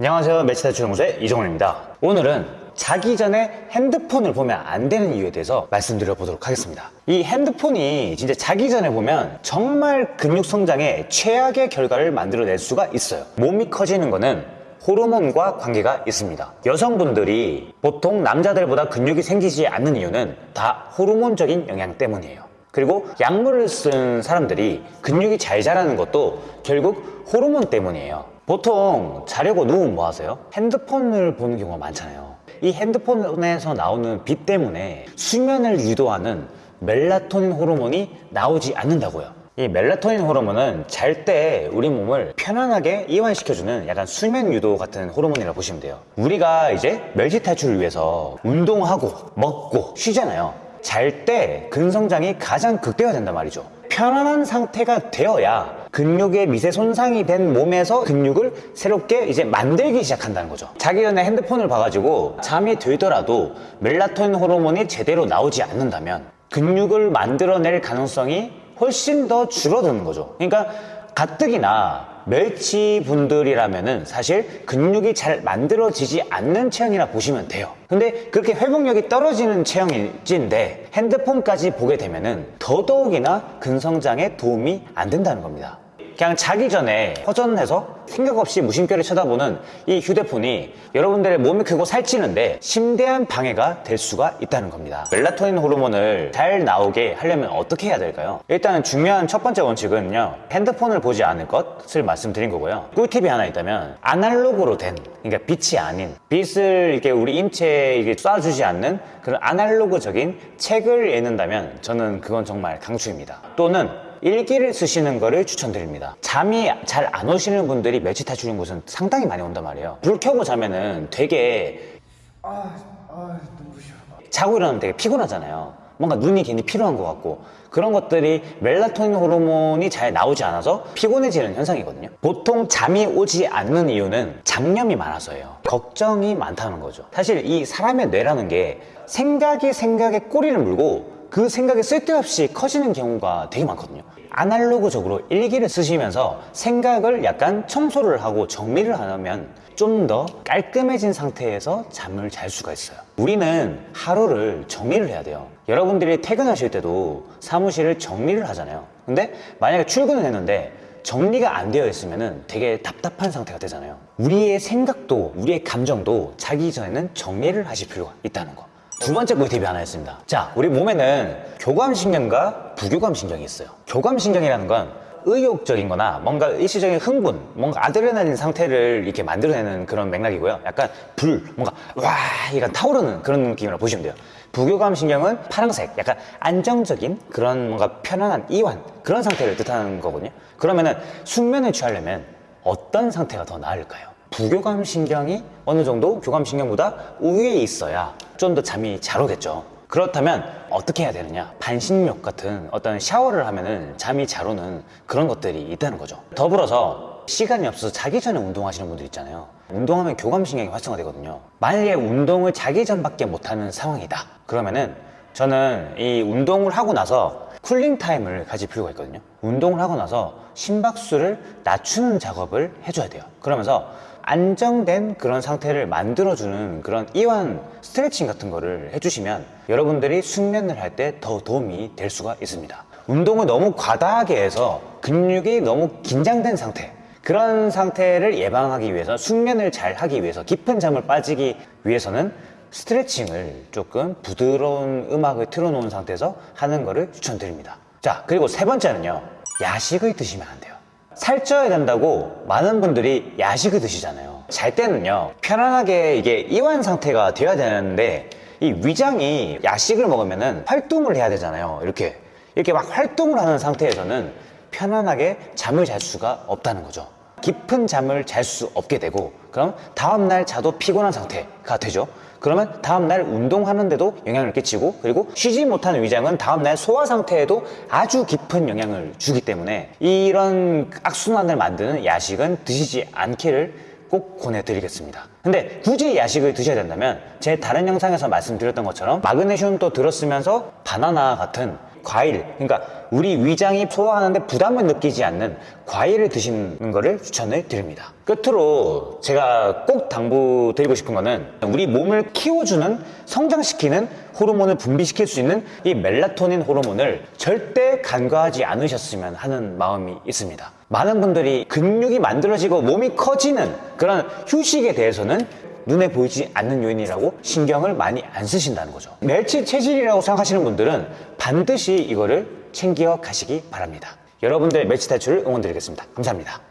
안녕하세요. 매치타출 연구소의 이정훈입니다. 오늘은 자기 전에 핸드폰을 보면 안 되는 이유에 대해서 말씀드려 보도록 하겠습니다. 이 핸드폰이 진짜 자기 전에 보면 정말 근육 성장에 최악의 결과를 만들어낼 수가 있어요. 몸이 커지는 거는 호르몬과 관계가 있습니다. 여성분들이 보통 남자들보다 근육이 생기지 않는 이유는 다 호르몬적인 영향 때문이에요. 그리고 약물을 쓴 사람들이 근육이 잘 자라는 것도 결국 호르몬 때문이에요. 보통 자려고 누우면 뭐 하세요? 핸드폰을 보는 경우가 많잖아요. 이 핸드폰에서 나오는 빛 때문에 수면을 유도하는 멜라토닌 호르몬이 나오지 않는다고요. 이 멜라토닌 호르몬은 잘 때 우리 몸을 편안하게 이완시켜주는 약간 수면 유도 같은 호르몬이라고 보시면 돼요. 우리가 이제 멸치 탈출을 위해서 운동하고 먹고 쉬잖아요. 잘 때 근성장이 가장 극대화된단 말이죠. 편안한 상태가 되어야 근육의 미세 손상이 된 몸에서 근육을 새롭게 이제 만들기 시작한다는 거죠. 자기 전에 핸드폰을 봐가지고 잠이 들더라도 멜라토닌 호르몬이 제대로 나오지 않는다면 근육을 만들어낼 가능성이 훨씬 더 줄어드는 거죠. 그러니까 가뜩이나 멸치 분들이라면은 사실 근육이 잘 만들어지지 않는 체형이라 보시면 돼요. 근데 그렇게 회복력이 떨어지는 체형일진데 핸드폰까지 보게 되면은 더더욱이나 근성장에 도움이 안 된다는 겁니다. 그냥 자기 전에 허전해서 생각 없이 무심결에 쳐다보는 이 휴대폰이 여러분들의 몸이 크고 살찌는데 심대한 방해가 될 수가 있다는 겁니다. 멜라토닌 호르몬을 잘 나오게 하려면 어떻게 해야 될까요? 일단 중요한 첫 번째 원칙은요. 핸드폰을 보지 않을 것을 말씀드린 거고요. 꿀팁이 하나 있다면 아날로그로 된 그러니까 빛이 아닌 빛을 이렇게 우리 인체에 이렇게 쏴주지 않는 그런 아날로그적인 책을 읽는다면 저는 그건 정말 강추입니다. 또는 일기를 쓰시는 거를 추천드립니다. 잠이 잘 안 오시는 분들이 멸치 탈출인 곳은 상당히 많이 온단 말이에요. 불 켜고 자면은 되게 아, 아, 눈부셔. 자고 일어나면 되게 피곤하잖아요. 뭔가 눈이 괜히 피로한 것 같고 그런 것들이 멜라토닌 호르몬이 잘 나오지 않아서 피곤해지는 현상이거든요. 보통 잠이 오지 않는 이유는 잡념이 많아서예요. 걱정이 많다는 거죠. 사실 이 사람의 뇌라는 게 생각이 생각에 꼬리를 물고 그 생각이 쓸데없이 커지는 경우가 되게 많거든요. 아날로그적으로 일기를 쓰시면서 생각을 약간 청소를 하고 정리를 하면 좀 더 깔끔해진 상태에서 잠을 잘 수가 있어요. 우리는 하루를 정리를 해야 돼요. 여러분들이 퇴근하실 때도 사무실을 정리를 하잖아요. 근데 만약에 출근을 했는데 정리가 안 되어 있으면 되게 답답한 상태가 되잖아요. 우리의 생각도 우리의 감정도 자기 전에는 정리를 하실 필요가 있다는 거. 두 번째 꿀팁이 하나 있습니다. 자, 우리 몸에는 교감신경과 부교감신경이 있어요. 교감신경이라는 건 의욕적인 거나 뭔가 일시적인 흥분, 뭔가 아드레날린 상태를 이렇게 만들어내는 그런 맥락이고요. 약간 불, 뭔가 와, 약간 타오르는 그런 느낌이라고 보시면 돼요. 부교감 신경은 파란색, 약간 안정적인 그런 뭔가 편안한 이완, 그런 상태를 뜻하는 거거든요. 그러면은 숙면을 취하려면 어떤 상태가 더 나을까요? 부교감 신경이 어느 정도 교감 신경보다 우위에 있어야 좀 더 잠이 잘 오겠죠. 그렇다면 어떻게 해야 되느냐? 반신욕 같은 어떤 샤워를 하면은 잠이 잘 오는 그런 것들이 있다는 거죠. 더불어서 시간이 없어서 자기 전에 운동하시는 분들 있잖아요. 운동하면 교감 신경이 활성화되거든요. 만약에 운동을 자기 전밖에 못하는 상황이다. 그러면은 저는 이 운동을 하고 나서 cooling time을 가질 필요가 있거든요. 운동을 하고 나서 심박수를 낮추는 작업을 해줘야 돼요. 그러면서 안정된 그런 상태를 만들어주는 그런 이완 스트레칭 같은 거를 해주시면 여러분들이 숙면을 할 때 더 도움이 될 수가 있습니다. 운동을 너무 과다하게 해서 근육이 너무 긴장된 상태, 그런 상태를 예방하기 위해서 숙면을 잘 하기 위해서 깊은 잠을 빠지기 위해서는 스트레칭을 조금 부드러운 음악을 틀어놓은 상태에서 하는 거를 추천드립니다. 자, 그리고 세 번째는요. 야식을 드시면 안 돼요. 살쪄야 된다고 많은 분들이 야식을 드시잖아요. 잘 때는요, 편안하게 이게 이완 상태가 되어야 되는데, 이 위장이 야식을 먹으면은 활동을 해야 되잖아요. 이렇게. 이렇게 막 활동을 하는 상태에서는 편안하게 잠을 잘 수가 없다는 거죠. 깊은 잠을 잘 수 없게 되고, 그럼 다음날 자도 피곤한 상태가 되죠. 그러면 다음날 운동하는데도 영향을 끼치고 그리고 쉬지 못하는 위장은 다음날 소화 상태에도 아주 깊은 영향을 주기 때문에 이런 악순환을 만드는 야식은 드시지 않기를 꼭 권해드리겠습니다. 근데 굳이 야식을 드셔야 된다면 제 다른 영상에서 말씀드렸던 것처럼 마그네슘도 들었으면서 바나나 같은 과일, 그러니까 우리 위장이 소화하는데 부담을 느끼지 않는 과일을 드시는 것을 추천을 드립니다. 끝으로 제가 꼭 당부드리고 싶은 거는 우리 몸을 키워주는 성장시키는 호르몬을 분비시킬 수 있는 이 멜라토닌 호르몬을 절대 간과하지 않으셨으면 하는 마음이 있습니다. 많은 분들이 근육이 만들어지고 몸이 커지는 그런 휴식에 대해서는 눈에 보이지 않는 요인이라고 신경을 많이 안 쓰신다는 거죠. 멸치 체질이라고 생각하시는 분들은 반드시 이거를 챙겨 가시기 바랍니다. 여러분들 멸치 탈출을 응원드리겠습니다. 감사합니다.